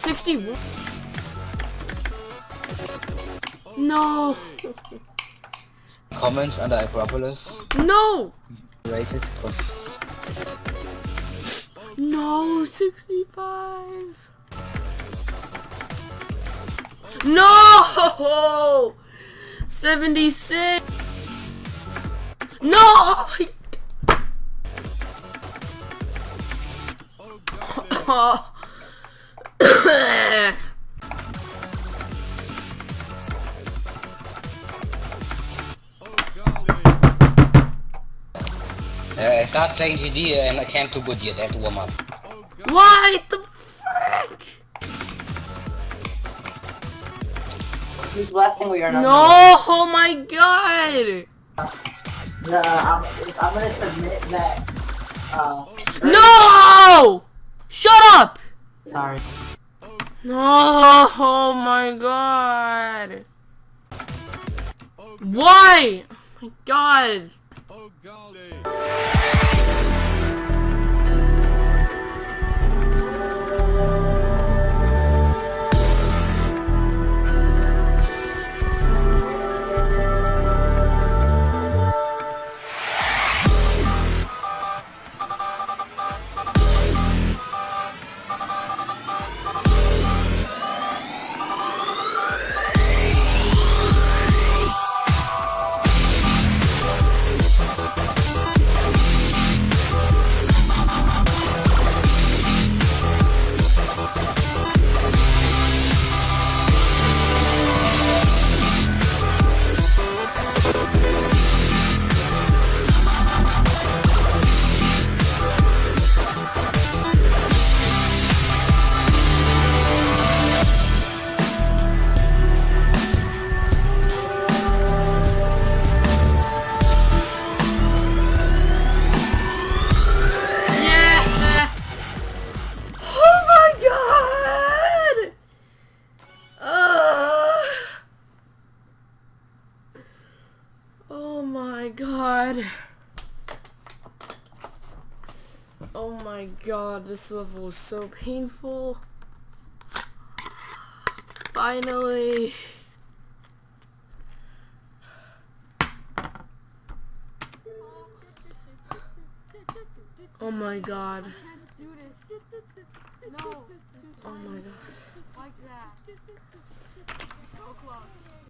61. No. Comments on the Acropolis No. rated because No. 65. No. 76. No. Oh. uh, I start playing GD and I can't do good yet. I have to warm up. Why the frick? Who's blasting we are not? No, oh my god! No, I'm, I'm gonna submit that. Uh, No! Shut up! sorry. No, oh my god. Why? Oh my god. Oh god. Oh my god, this level is so painful. Finally. Oh my god. No. Oh my god. Like that. So close.